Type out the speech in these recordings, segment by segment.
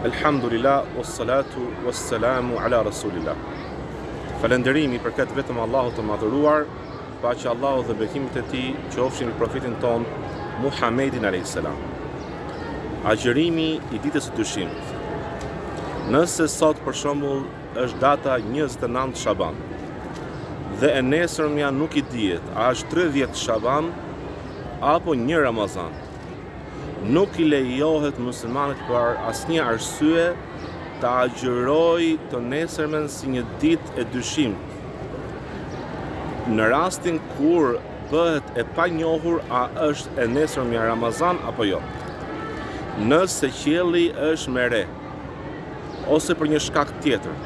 Elhamdulillah, uessalatu uesselamu ala rasulillah. Falenderimi i përket vetëm Allahut të madhëruar, paqja e Allahut dhe bekimet e tij qofshin mbi profetin tonë, Muhamedin a.s. Agjerimi i ditës së dyshimit. Nëse sot për shembull është data 29 shaban, dhe e nesërmja nuk i dihet, a është 30 shaban, apo një Ramazan. Nuk i lejohet muslimanit për asnjë arsye ta agjërojë të nesërmen si një ditë e dyshimtë. Në rastin kur bëhet e panjohur a është e nesërmja Ramazan apo jo, nëse qielli është me re, ose për një shkak tjetër,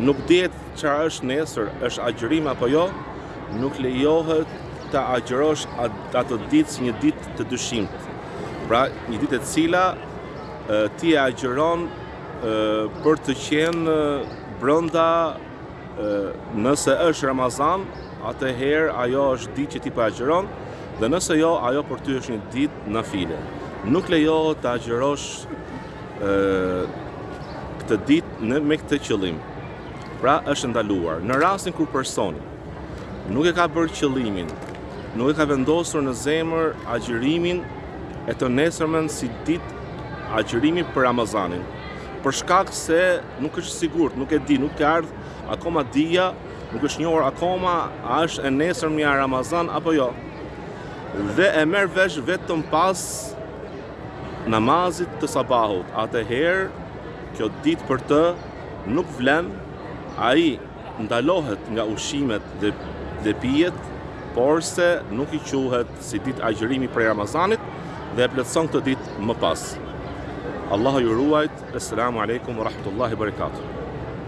nuk dihet çfarë është nesër, është agjërim apo jo? Nuk lejohet të agjërosh atë ditë si një ditë të dyshimtë. Pra, një ditë e cila ti e agjëron për të qenë brenda nëse është Ramazan, atëherë ajo është ditë që ti po agjëron, dhe nëse jo, ajo për ty është një ditë nafile. Nuk lejohet të agjërosh këtë ditë me këtë qëllim. Pra është e ndaluar. Në rastin kur personi nuk e ka bërë qëllimin, nuk e ka vendosur në zemër agjërimin e të nesërmen si ditë agjërimi për Ramazanin. Për shkak se nuk është i sigurt, nuk e di, nuk ka ardhur akoma dija, nuk është njohur akoma a është e nesërmja Ramazan apo jo. Dhe e merr vesh vetëm pas namazit të sabahut, atëherë kjo ditë për të nuk vlen, ai ndalohet nga ushqimet dhe pijet, porse nuk i quhet si ditë agjërimi prej Ramazanit dhe e plotëson këtë ditë më pas. Allahu ju ruajttë, Eselamu Alejkum Warahmatullahi Wabarakatuh.